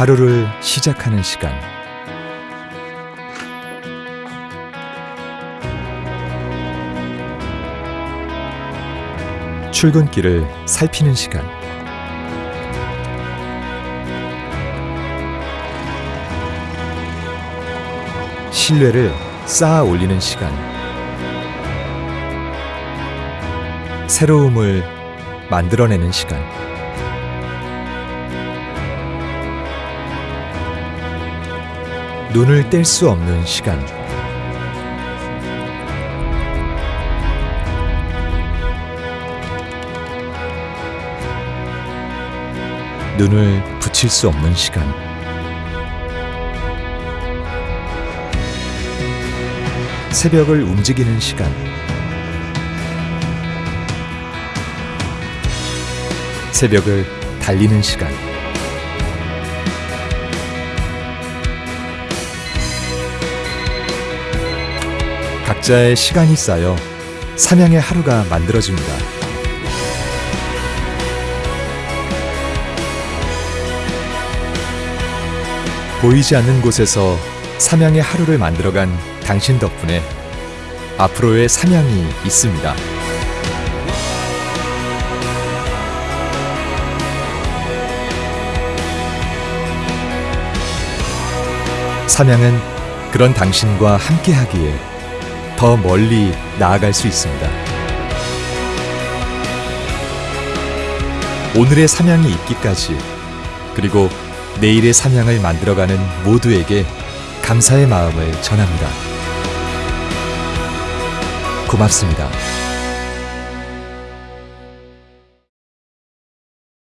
하루를 시작하는 시간. 출근길을 살피는 시간. 신뢰를 쌓아 올리는 시간. 새로움을 만들어내는 시간. 눈을 뗄 수 없는 시간. 눈을 붙일 수 없는 시간. 새벽을 움직이는 시간. 새벽을 달리는 시간. 각자의 시간이 쌓여 삼양의 하루가 만들어집니다. 보이지 않는 곳에서 삼양의 하루를 만들어간 당신 덕분에 앞으로의 삼양이 있습니다. 삼양은 그런 당신과 함께하기에 더 멀리 나아갈 수 있습니다. 오늘의 삼양이 있기까지 그리고 내일의 삼양을 만들어가는 모두에게 감사의 마음을 전합니다. 고맙습니다.